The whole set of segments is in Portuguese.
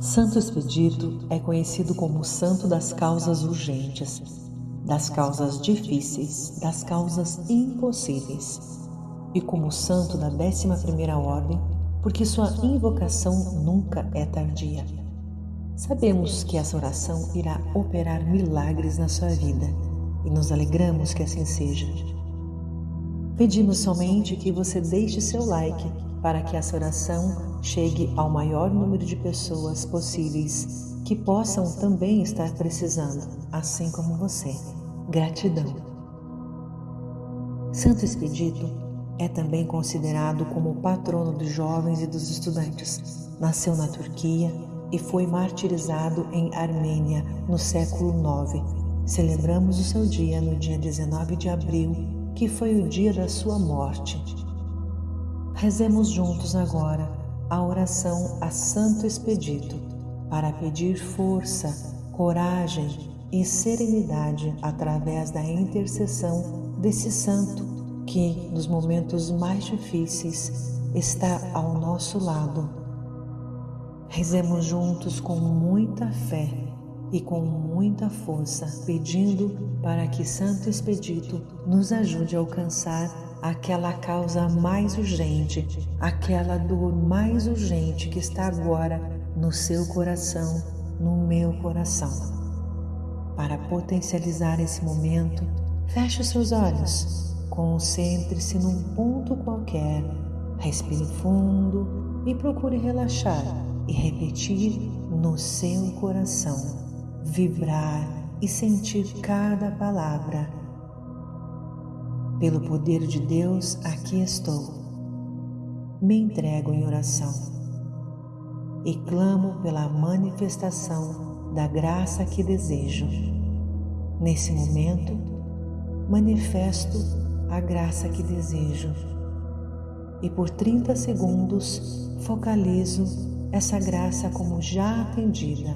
Santo Expedito é conhecido como santo das causas urgentes, das causas difíceis, das causas impossíveis, e como santo da 11ª ordem, porque sua invocação nunca é tardia. Sabemos que essa oração irá operar milagres na sua vida e nos alegramos que assim seja. Pedimos somente que você deixe seu like para que essa oração chegue ao maior número de pessoas possíveis que possam também estar precisando, assim como você. Gratidão. Santo Expedito é também considerado como patrono dos jovens e dos estudantes. Nasceu na Turquia e foi martirizado em Armênia no século IX. Celebramos o seu dia no dia 19 de abril, que foi o dia da sua morte. Rezemos juntos agora a oração a Santo Expedito para pedir força, coragem e serenidade através da intercessão desse santo que, nos momentos mais difíceis, está ao nosso lado. Rezemos juntos com muita fé e com muita força, pedindo para que Santo Expedito nos ajude a alcançar aquela causa mais urgente, aquela dor mais urgente que está agora no seu coração, no meu coração. Para potencializar esse momento, feche os seus olhos, concentre-se num ponto qualquer, respire fundo e procure relaxar e repetir no seu coração, vibrar e sentir cada palavra pelo poder de Deus, aqui estou. Me entrego em oração e clamo pela manifestação da graça que desejo. Nesse momento, manifesto a graça que desejo e por 30 segundos focalizo essa graça como já atendida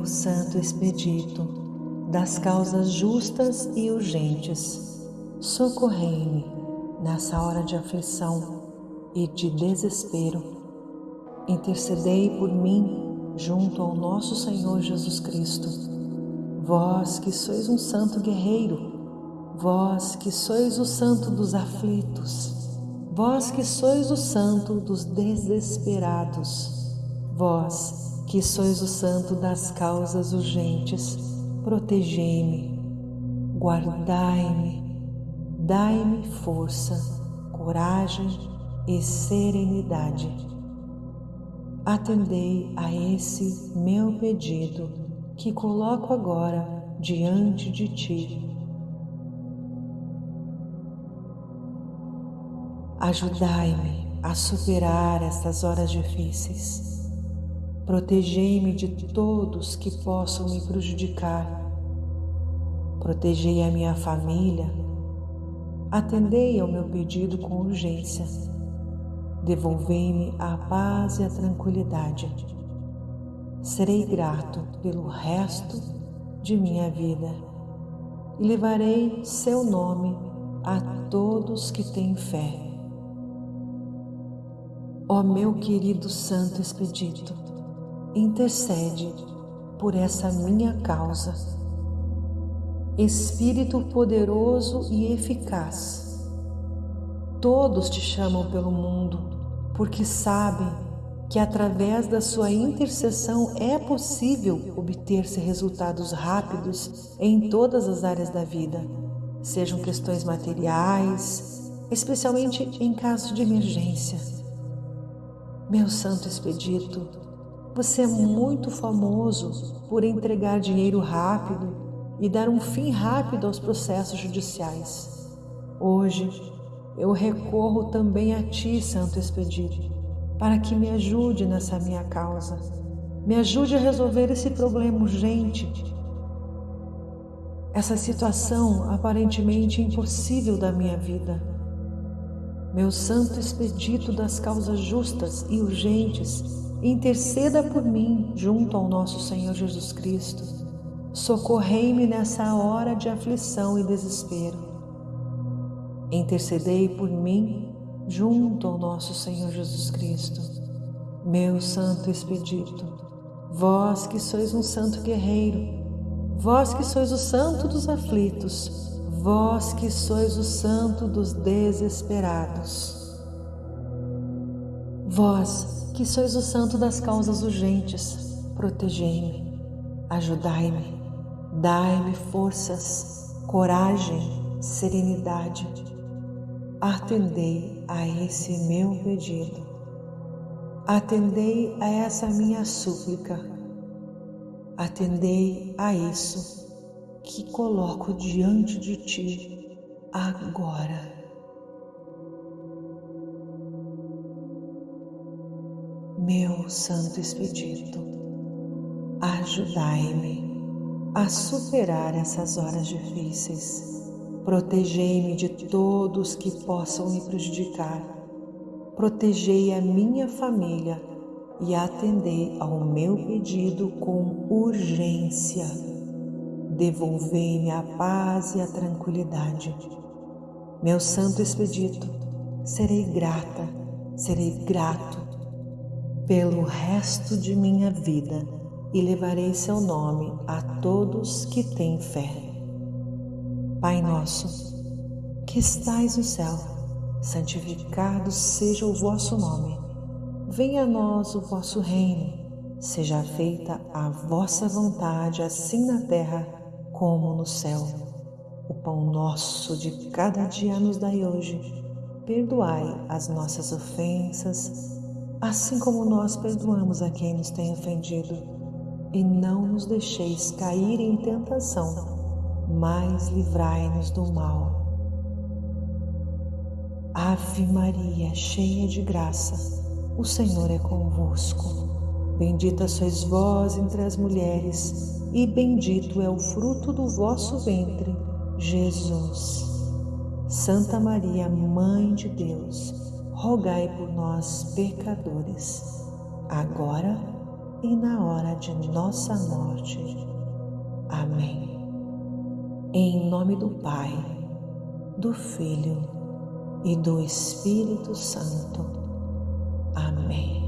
meu Santo Expedito, das causas justas e urgentes, socorrei-me nessa hora de aflição e de desespero. Intercedei por mim junto ao nosso Senhor Jesus Cristo. Vós que sois um santo guerreiro, vós que sois o santo dos aflitos, vós que sois o santo dos desesperados, vós que sois o santo das causas urgentes, protegei-me, guardai-me, dai-me força, coragem e serenidade. Atendei a esse meu pedido que coloco agora diante de ti. Ajudai-me a superar estas horas difíceis Protegei-me de todos que possam me prejudicar. Protegei a minha família. Atendei ao meu pedido com urgência. Devolvei-me a paz e a tranquilidade. Serei grato pelo resto de minha vida e levarei seu nome a todos que têm fé. Ó meu querido Santo Expedito, intercede por essa minha causa. Espírito poderoso e eficaz, todos te chamam pelo mundo porque sabem que através da sua intercessão é possível obter-se resultados rápidos em todas as áreas da vida, sejam questões materiais, especialmente em caso de emergência. Meu Santo Expedito, você é muito famoso por entregar dinheiro rápido e dar um fim rápido aos processos judiciais. Hoje, eu recorro também a Ti, Santo Expedito, para que me ajude nessa minha causa. Me ajude a resolver esse problema urgente, essa situação aparentemente impossível da minha vida. Meu santo expedito das causas justas e urgentes, interceda por mim junto ao nosso Senhor Jesus Cristo. Socorrei-me nessa hora de aflição e desespero. Intercedei por mim junto ao nosso Senhor Jesus Cristo. Meu santo expedito, vós que sois um santo guerreiro, Vós que sois o santo dos aflitos, vós que sois o santo dos desesperados. Vós que sois o santo das causas urgentes, protegei-me, ajudai-me, dai-me forças, coragem, serenidade. Atendei a esse meu pedido. Atendei a essa minha súplica Atendei a isso que coloco diante de ti agora. Meu Santo Expedito, ajudai-me a superar essas horas difíceis. Protegei-me de todos que possam me prejudicar. Protegei a minha família e atendei ao meu pedido com urgência. Devolvei-me a paz e a tranquilidade. Meu santo expedito, serei grata, serei grato pelo resto de minha vida e levarei seu nome a todos que têm fé. Pai nosso, que estais no céu, santificado seja o vosso nome venha a nós o vosso reino, seja feita a vossa vontade, assim na terra como no céu. O pão nosso de cada dia nos dai hoje. Perdoai as nossas ofensas, assim como nós perdoamos a quem nos tem ofendido. E não nos deixeis cair em tentação, mas livrai-nos do mal. Ave Maria, cheia de graça, o Senhor é convosco. Bendita sois vós entre as mulheres, e bendito é o fruto do vosso ventre, Jesus. Santa Maria, Mãe de Deus, rogai por nós, pecadores, agora e na hora de nossa morte. Amém. Em nome do Pai, do Filho e do Espírito Santo. Amém.